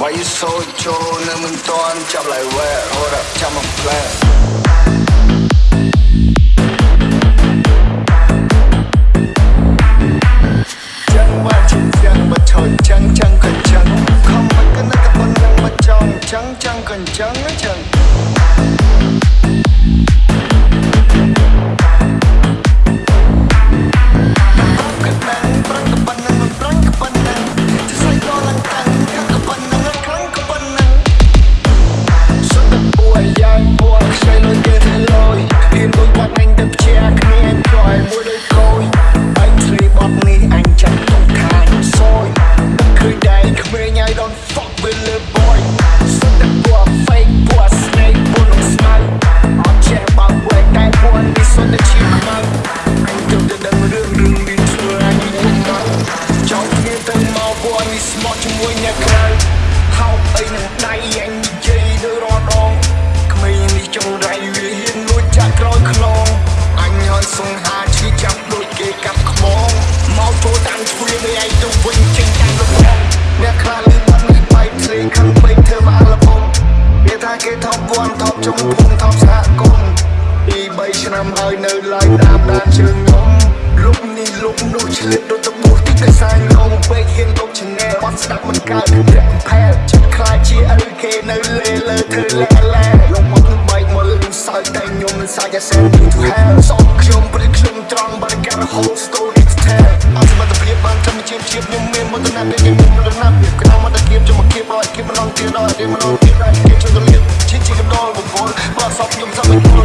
Why you so ចូលនៅមិនតន់ចាប់ lại where hold up ចាំមក plan យនេះស្មោះជាមួយអ្នកក្រៅហៅអីនឹងដៃអញនិយាយទៅរត់ដងក្មេងនេះចង់រៃវាហ៊ានលួចចាក់ក្រោយខ្នងអញហន់សង្ហាឈឺចាប់ដូចគេកាប់ខ្មងមកចូលតាមទ្វារនេះឯងទៅវិញចេញតាមលំហអ្នកខ្លះលឺបាត់នេះបែកភ្លេងខឹងពេកធ្វើមកអាឡបងវាថាគេថប់វ័នថប់ចុងភូមិថប់សហគមន៍ពី3ឆ្នាំហើយនៅឡើយតាមដានជើងខ្ញុំលុបនេះលុបនោះឆ្លៀតដូចតពោះទីតែសាញងងពេកហ៊ានលុបឆានែល បាត់ស្ដាប់មិនកើតរាក់ផែលចិត្តខ្លាចជាអលគេនៅលេលើធ្វើលែលែលងមកនឹងបែកមកលឹងសើចតែខ្ញុំមិនសាច់តែសែនពីទៅហែលសោកខ្ញុំព្រឹកខ្ញុំត្រង់បើការ whole story to tell អត់សមត្ថភាពបានធម្មជាតិជាតិខ្ញុំមានមកទៅណាពេលខ្ញុំមិនដឹងណាពីក្នុងមកតែគៀបជុំមកគៀបឲ្យគៀបម្ដងទៀតដល់រៀនម្ដងទៀតដល់គៀបជួយទៅលៀបឈិះឈិះកំដរបងប្អូនបើសពខ្ញុំសពមិន